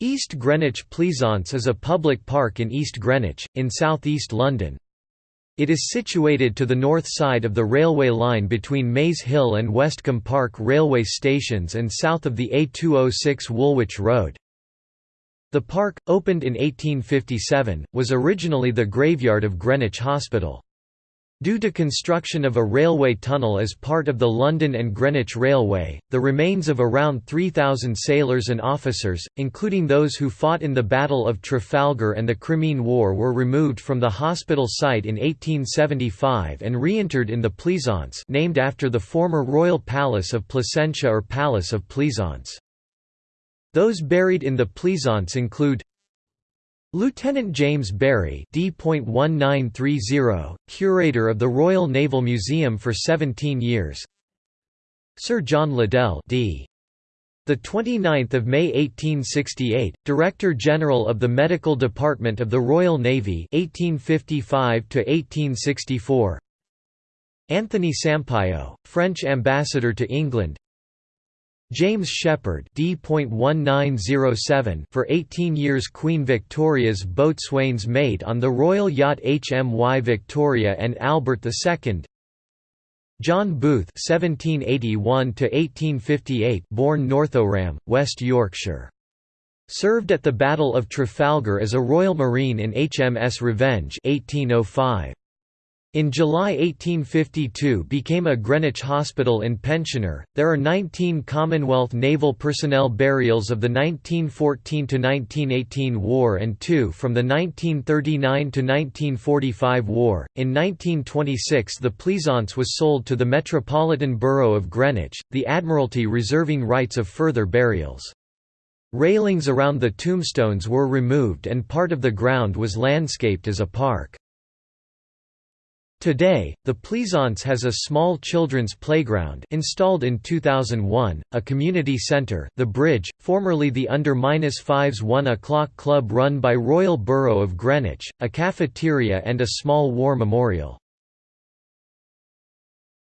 East Greenwich Pleasance is a public park in East Greenwich, in south-east London. It is situated to the north side of the railway line between Maze Hill and Westcombe Park railway stations and south of the A206 Woolwich Road. The park, opened in 1857, was originally the graveyard of Greenwich Hospital. Due to construction of a railway tunnel as part of the London and Greenwich Railway, the remains of around 3,000 sailors and officers, including those who fought in the Battle of Trafalgar and the Crimean War were removed from the hospital site in 1875 and reinterred in the Pleasance named after the former royal palace of Placentia or Palace of Pleasance. Those buried in the Pleasance include Lieutenant James Barry D.1930, curator of the Royal Naval Museum for 17 years. Sir John Liddell D. The 29th of May 1868, Director General of the Medical Department of the Royal Navy 1855 to 1864. Anthony Sampaio, French Ambassador to England. James Shepherd D.1907 for 18 years Queen Victoria's boatswain's mate on the royal yacht HMY Victoria and Albert II John Booth 1781 born Northowram, West Yorkshire. Served at the Battle of Trafalgar as a Royal Marine in HMS Revenge 1805. In July 1852 became a Greenwich Hospital in pensioner. There are 19 Commonwealth naval personnel burials of the 1914 to 1918 war and two from the 1939 to 1945 war. In 1926 the Pleasance was sold to the Metropolitan Borough of Greenwich, the Admiralty reserving rights of further burials. Railings around the tombstones were removed and part of the ground was landscaped as a park. Today, the Pleasance has a small children's playground installed in 2001, a community centre the Bridge, formerly the Under-5's 1 o'clock club run by Royal Borough of Greenwich, a cafeteria and a small war memorial.